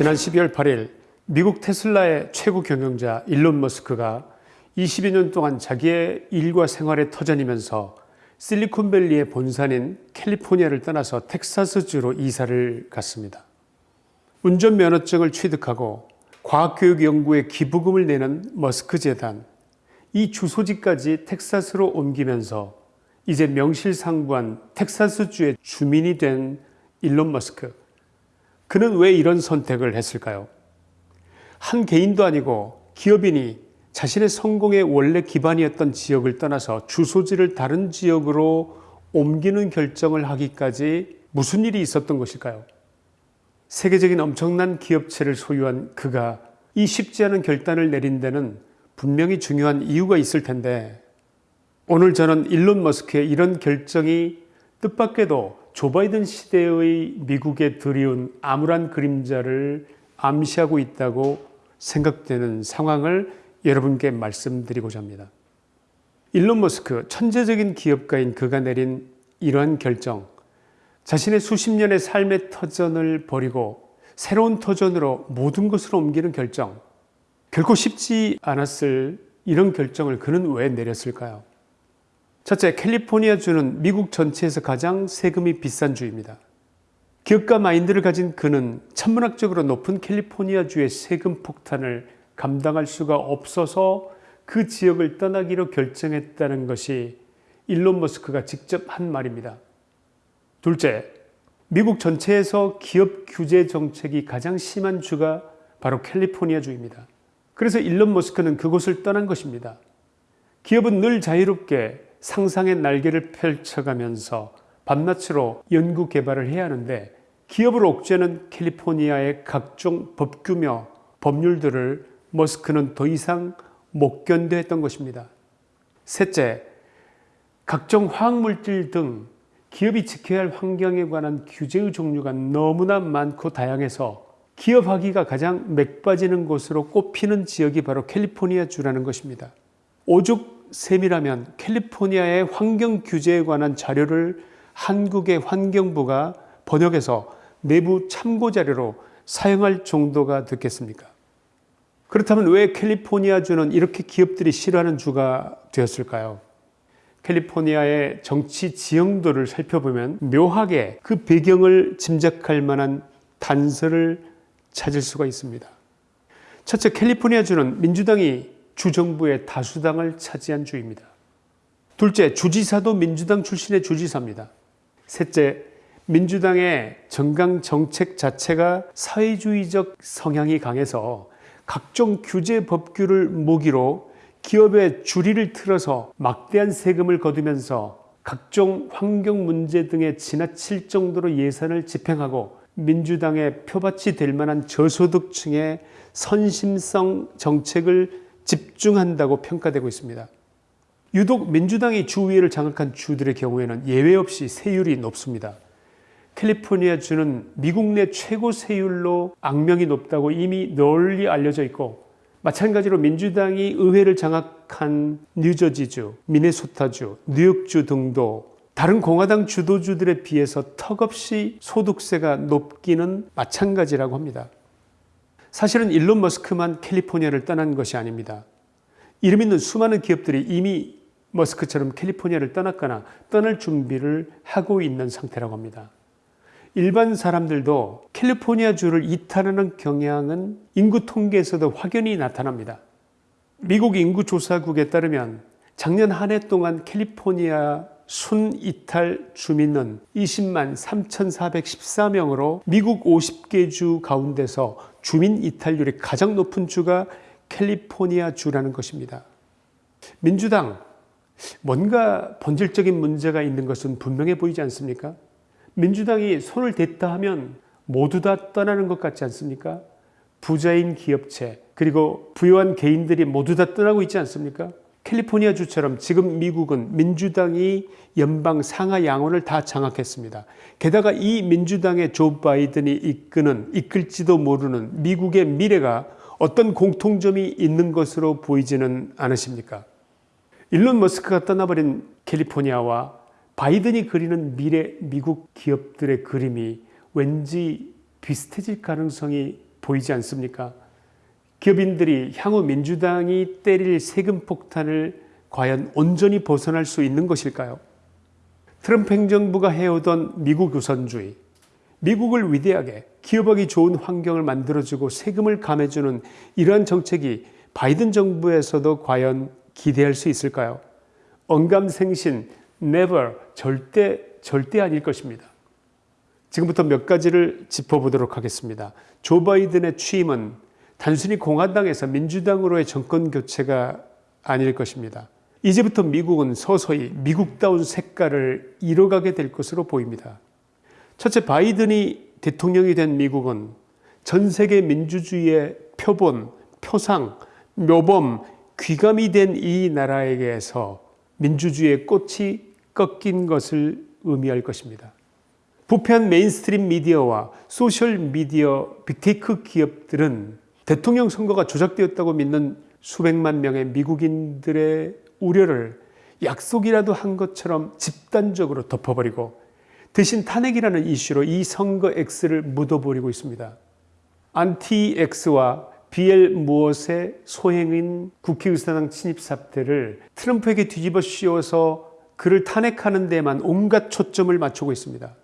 지난 12월 8일 미국 테슬라의 최고 경영자 일론 머스크가 22년 동안 자기의 일과 생활에 터전이면서 실리콘밸리의 본산인 캘리포니아를 떠나서 텍사스주로 이사를 갔습니다. 운전면허증을 취득하고 과학교육 연구에 기부금을 내는 머스크 재단, 이 주소지까지 텍사스로 옮기면서 이제 명실상부한 텍사스주의 주민이 된 일론 머스크. 그는 왜 이런 선택을 했을까요? 한 개인도 아니고 기업인이 자신의 성공의 원래 기반이었던 지역을 떠나서 주소지를 다른 지역으로 옮기는 결정을 하기까지 무슨 일이 있었던 것일까요? 세계적인 엄청난 기업체를 소유한 그가 이 쉽지 않은 결단을 내린 데는 분명히 중요한 이유가 있을 텐데 오늘 저는 일론 머스크의 이런 결정이 뜻밖에도 조 바이든 시대의 미국에 드리운 암울한 그림자를 암시하고 있다고 생각되는 상황을 여러분께 말씀드리고자 합니다. 일론 머스크 천재적인 기업가인 그가 내린 이러한 결정 자신의 수십 년의 삶의 터전을 버리고 새로운 터전으로 모든 것을 옮기는 결정 결코 쉽지 않았을 이런 결정을 그는 왜 내렸을까요? 첫째, 캘리포니아 주는 미국 전체에서 가장 세금이 비싼 주입니다. 기업가 마인드를 가진 그는 천문학적으로 높은 캘리포니아 주의 세금 폭탄을 감당할 수가 없어서 그 지역을 떠나기로 결정했다는 것이 일론 머스크가 직접 한 말입니다. 둘째, 미국 전체에서 기업 규제 정책이 가장 심한 주가 바로 캘리포니아 주입니다. 그래서 일론 머스크는 그곳을 떠난 것입니다. 기업은 늘 자유롭게 상상의 날개를 펼쳐가면서 밤낮으로 연구 개발을 해야 하는데 기업을 옥죄는 캘리포니아의 각종 법규며 법률들을 머스크는 더 이상 못 견뎌했던 것입니다. 셋째, 각종 화학물질 등 기업이 지켜야 할 환경에 관한 규제의 종류가 너무나 많고 다양해서 기업하기가 가장 맥빠지는 곳으로 꼽히는 지역이 바로 캘리포니아 주라는 것입니다. 오죽 셈이라면 캘리포니아의 환경 규제에 관한 자료를 한국의 환경부가 번역해서 내부 참고 자료로 사용할 정도가 됐겠습니까? 그렇다면 왜 캘리포니아주는 이렇게 기업들이 싫어하는 주가 되었을까요? 캘리포니아의 정치 지형도를 살펴보면 묘하게 그 배경을 짐작할 만한 단서를 찾을 수가 있습니다. 첫째, 캘리포니아주는 민주당이 주정부의 다수당을 차지한 주입니다. 둘째, 주지사도 민주당 출신의 주지사입니다. 셋째, 민주당의 정강 정책 자체가 사회주의적 성향이 강해서 각종 규제 법규를 모기로 기업의 주리를 틀어서 막대한 세금을 거두면서 각종 환경 문제 등에 지나칠 정도로 예산을 집행하고 민주당의 표밭이 될 만한 저소득층의 선심성 정책을 집중한다고 평가되고 있습니다. 유독 민주당이 주위를 장악한 주들의 경우에는 예외 없이 세율이 높습니다. 캘리포니아 주는 미국 내 최고 세율로 악명이 높다고 이미 널리 알려져 있고 마찬가지로 민주당이 의회를 장악한 뉴저지주, 미네소타주, 뉴욕주 등도 다른 공화당 주도주들에 비해서 턱없이 소득세가 높기는 마찬가지라고 합니다. 사실은 일론 머스크만 캘리포니아를 떠난 것이 아닙니다. 이름 있는 수많은 기업들이 이미 머스크처럼 캘리포니아를 떠났거나 떠날 준비를 하고 있는 상태라고 합니다. 일반 사람들도 캘리포니아주를 이탈하는 경향은 인구 통계에서도 확연히 나타납니다. 미국 인구조사국에 따르면 작년 한 해 동안 캘리포니아 순 이탈 주민은 20만 3,414명으로 미국 50개 주 가운데서 주민 이탈률이 가장 높은 주가 캘리포니아 주라는 것입니다. 민주당 뭔가 본질적인 문제가 있는 것은 분명해 보이지 않습니까? 민주당이 손을 댔다 하면 모두 다 떠나는 것 같지 않습니까? 부자인 기업체 그리고 부유한 개인들이 모두 다 떠나고 있지 않습니까? 캘리포니아 주처럼 지금 미국은 민주당이 연방 상하 양원을 다 장악했습니다. 게다가 이 민주당의 조 바이든이 이끄는 이끌지도 모르는 미국의 미래가 어떤 공통점이 있는 것으로 보이지는 않으십니까? 일론 머스크가 떠나버린 캘리포니아와 바이든이 그리는 미래 미국 기업들의 그림이 왠지 비슷해질 가능성이 보이지 않습니까? 기업인들이 향후 민주당이 때릴 세금 폭탄을 과연 온전히 벗어날 수 있는 것일까요? 트럼프 행정부가 해오던 미국 우선주의, 미국을 위대하게 기업하기 좋은 환경을 만들어주고 세금을 감해주는 이러한 정책이 바이든 정부에서도 과연 기대할 수 있을까요? 언감생신, never, 절대, 절대 아닐 것입니다. 지금부터 몇 가지를 짚어보도록 하겠습니다. 조 바이든의 취임은 단순히 공화당에서 민주당으로의 정권 교체가 아닐 것입니다. 이제부터 미국은 서서히 미국다운 색깔을 잃어가게 될 것으로 보입니다. 첫째, 바이든이 대통령이 된 미국은 전 세계 민주주의의 표본, 표상, 모범, 귀감이 된 이 나라에게서 민주주의의 꽃이 꺾인 것을 의미할 것입니다. 부패한 mainstream media와 소셜 미디어 big tech 기업들은 대통령 선거가 조작되었다고 믿는 수백만 명의 미국인들의 우려를 약속이라도 한 것처럼 집단적으로 덮어버리고 대신 탄핵이라는 이슈로 이 선거 X를 묻어버리고 있습니다. 안티 X와 BL 무엇의 소행인 국회의사당 침입 사태를 트럼프에게 뒤집어 씌워서 그를 탄핵하는 데만 온갖 초점을 맞추고 있습니다.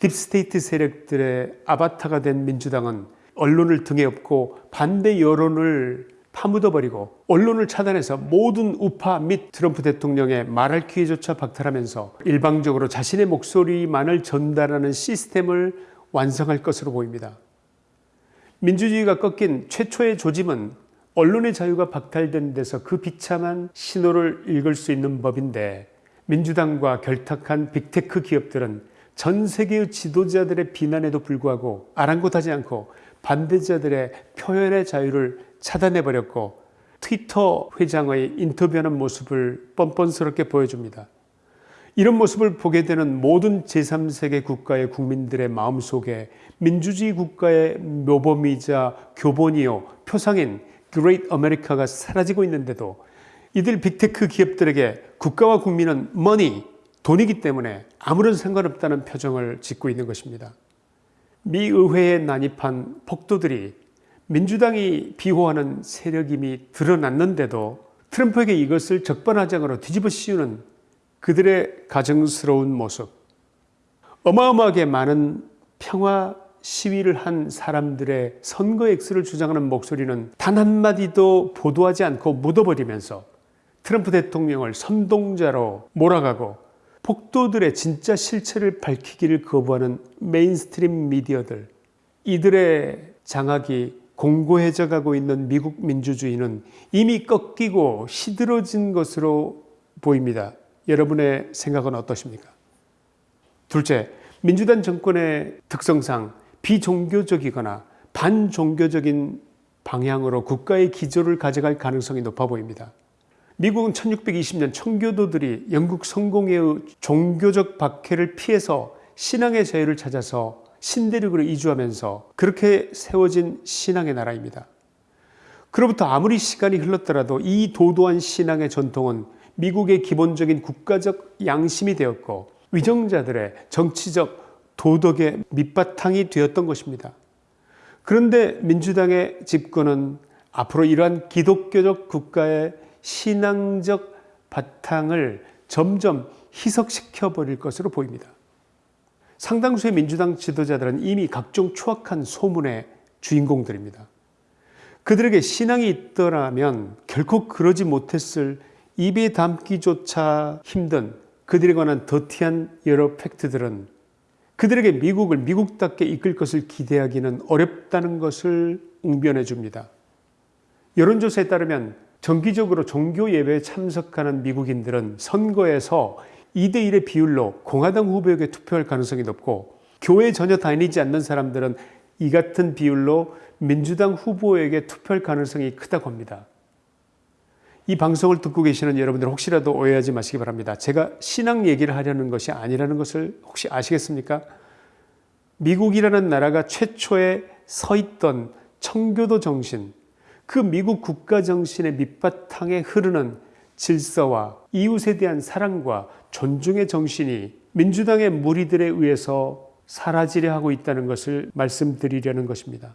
deep state 세력들의 아바타가 된 민주당은 언론을 등에 업고 반대 여론을 파묻어버리고 언론을 차단해서 모든 우파 및 트럼프 대통령의 말할 기회조차 박탈하면서 일방적으로 자신의 목소리만을 전달하는 시스템을 완성할 것으로 보입니다. 민주주의가 꺾인 최초의 조짐은 언론의 자유가 박탈된 데서 그 비참한 신호를 읽을 수 있는 법인데 민주당과 결탁한 빅테크 기업들은 전 세계의 지도자들의 비난에도 불구하고 아랑곳하지 않고 반대자들의 표현의 자유를 차단해버렸고 트위터 회장의 인터뷰하는 모습을 뻔뻔스럽게 보여줍니다. 이런 모습을 보게 되는 모든 제3세계 국가의 국민들의 마음속에 민주주의 국가의 모범이자 교본이요 표상인 Great America가 사라지고 있는데도 이들 빅테크 기업들에게 국가와 국민은 money, 돈이기 때문에 아무런 상관없다는 표정을 짓고 있는 것입니다. 미 의회에 난입한 폭도들이 민주당이 비호하는 세력임이 드러났는데도 트럼프에게 이것을 적반하장으로 뒤집어 씌우는 그들의 가증스러운 모습. 어마어마하게 많은 평화 시위를 한 사람들의 선거 X를 주장하는 목소리는 단 한마디도 보도하지 않고 묻어버리면서 트럼프 대통령을 선동자로 몰아가고 폭도들의 진짜 실체를 밝히기를 거부하는 mainstream 미디어들 이들의 장악이 공고해져 가고 있는 미국 민주주의는 이미 꺾이고 시들어진 것으로 보입니다. 여러분의 생각은 어떠십니까? 둘째, 민주당 정권의 특성상 비종교적이거나 반종교적인 방향으로 국가의 기조를 가져갈 가능성이 높아 보입니다. 미국은 1620년 청교도들이 영국 성공회의 종교적 박해를 피해서 신앙의 자유를 찾아서 신대륙으로 이주하면서 그렇게 세워진 신앙의 나라입니다. 그로부터 아무리 시간이 흘렀더라도 이 도도한 신앙의 전통은 미국의 기본적인 국가적 양심이 되었고 위정자들의 정치적 도덕의 밑바탕이 되었던 것입니다. 그런데 민주당의 집권은 앞으로 이러한 기독교적 국가의 신앙적 바탕을 점점 희석시켜 버릴 것으로 보입니다. 상당수의 민주당 지도자들은 이미 각종 추악한 소문의 주인공들입니다. 그들에게 신앙이 있더라면 결코 그러지 못했을 입에 담기조차 힘든 그들에 관한 더티한 여러 팩트들은 그들에게 미국을 미국답게 이끌 것을 기대하기는 어렵다는 것을 웅변해 줍니다. 여론조사에 따르면 정기적으로 종교 예배에 참석하는 미국인들은 선거에서 2대1의 비율로 공화당 후보에게 투표할 가능성이 높고 교회 전혀 다니지 않는 사람들은 이 같은 비율로 민주당 후보에게 투표할 가능성이 크다고 합니다. 이 방송을 듣고 계시는 여러분들 혹시라도 오해하지 마시기 바랍니다. 제가 신앙 얘기를 하려는 것이 아니라는 것을 혹시 아시겠습니까? 미국이라는 나라가 최초에 서 있던 청교도 정신, 그 미국 국가 정신의 밑바탕에 흐르는 질서와 이웃에 대한 사랑과 존중의 정신이 민주당의 무리들에 의해서 사라지려 하고 있다는 것을 말씀드리려는 것입니다.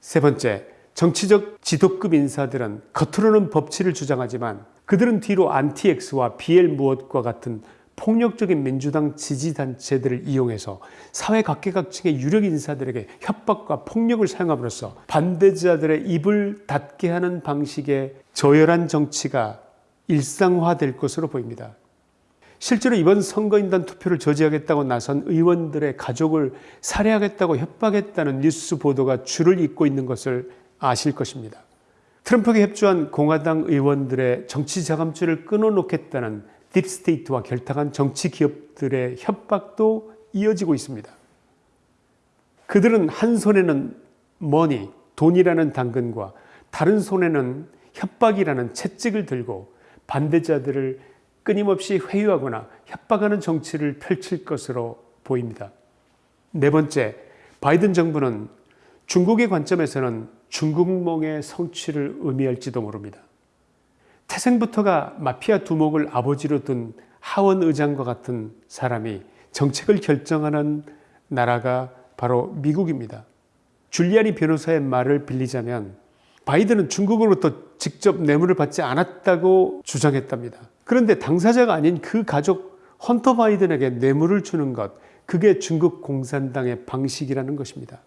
세 번째, 정치적 지도급 인사들은 겉으로는 법치를 주장하지만 그들은 뒤로 안티엑스와 BL 무엇과 같은 폭력적인 민주당 지지단체들을 이용해서 사회 각계각층의 유력 인사들에게 협박과 폭력을 사용함으로써 반대자들의 입을 닫게 하는 방식의 저열한 정치가 일상화될 것으로 보입니다. 실제로 이번 선거인단 투표를 저지하겠다고 나선 의원들의 가족을 살해하겠다고 협박했다는 뉴스 보도가 줄을 잇고 있는 것을 아실 것입니다. 트럼프에게 협조한 공화당 의원들의 정치 자금줄을 끊어놓겠다는 deep state와 결탁한 정치 기업들의 협박도 이어지고 있습니다. 그들은 한 손에는 money, 돈이라는 당근과 다른 손에는 협박이라는 채찍을 들고 반대자들을 끊임없이 회유하거나 협박하는 정치를 펼칠 것으로 보입니다. 네 번째, 바이든 정부는 중국의 관점에서는 중국몽의 성취를 의미할지도 모릅니다. 태생부터가 마피아 두목을 아버지로 둔 하원 의장과 같은 사람이 정책을 결정하는 나라가 바로 미국입니다. 줄리아니 변호사의 말을 빌리자면 바이든은 중국으로부터 직접 뇌물을 받지 않았다고 주장했답니다. 그런데 당사자가 아닌 그 가족 헌터 바이든에게 뇌물을 주는 것, 그게 중국 공산당의 방식이라는 것입니다.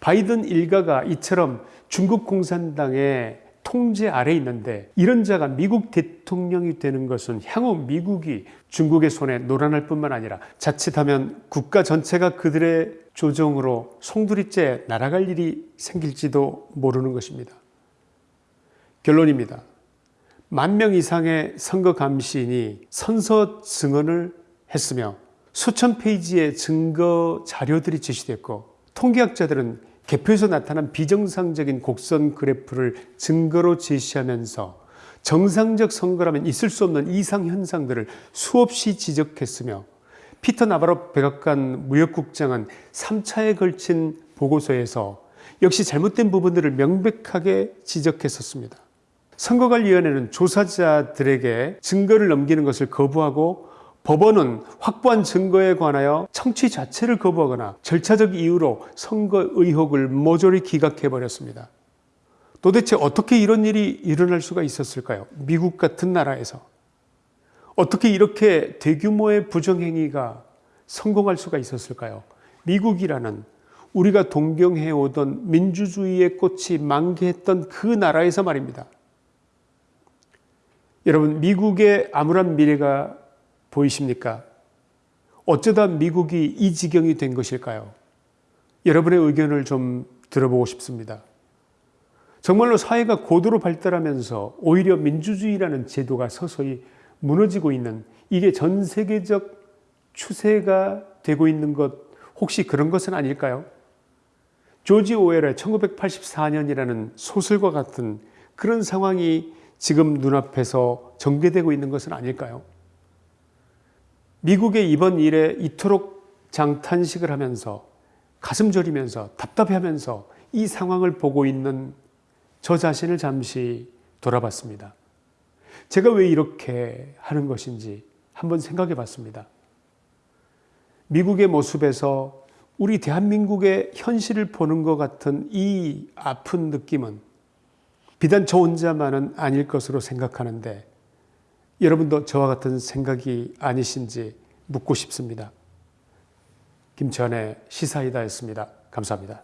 바이든 일가가 이처럼 중국 공산당의 통제 아래 있는데 이런 자가 미국 대통령이 되는 것은 향후 미국이 중국의 손에 노란할 뿐만 아니라 자칫하면 국가 전체가 그들의 조정으로 송두리째 날아갈 일이 생길지도 모르는 것입니다. 결론입니다. 만 명 이상의 선거 감시인이 선서 증언을 했으며 수천 페이지의 증거 자료들이 제시됐고 통계학자들은 개표에서 나타난 비정상적인 곡선 그래프를 증거로 제시하면서 정상적 선거라면 있을 수 없는 이상 현상들을 수없이 지적했으며 피터 나바로 백악관 무역국장은 3차에 걸친 보고서에서 역시 잘못된 부분들을 명백하게 지적했었습니다. 선거관리위원회는 조사자들에게 증거를 넘기는 것을 거부하고 법원은 확보한 증거에 관하여 청취 자체를 거부하거나 절차적 이유로 선거 의혹을 모조리 기각해버렸습니다. 도대체 어떻게 이런 일이 일어날 수가 있었을까요? 미국 같은 나라에서. 어떻게 이렇게 대규모의 부정행위가 성공할 수가 있었을까요? 미국이라는 우리가 동경해오던 민주주의의 꽃이 만개했던 그 나라에서 말입니다. 여러분, 미국의 암울한 미래가 보이십니까? 어쩌다 미국이 이 지경이 된 것일까요? 여러분의 의견을 좀 들어보고 싶습니다. 정말로 사회가 고도로 발달하면서 오히려 민주주의라는 제도가 서서히 무너지고 있는 이게 전 세계적 추세가 되고 있는 것 혹시 그런 것은 아닐까요? 조지 오웰의 1984년이라는 소설과 같은 그런 상황이 지금 눈앞에서 전개되고 있는 것은 아닐까요? 미국의 이번 일에 이토록 장탄식을 하면서 가슴 저리면서 답답해하면서 이 상황을 보고 있는 저 자신을 잠시 돌아봤습니다. 제가 왜 이렇게 하는 것인지 한번 생각해 봤습니다. 미국의 모습에서 우리 대한민국의 현실을 보는 것 같은 이 아픈 느낌은 비단 저 혼자만은 아닐 것으로 생각하는데 여러분도 저와 같은 생각이 아니신지 묻고 싶습니다. 김천의 시사이다였습니다. 감사합니다.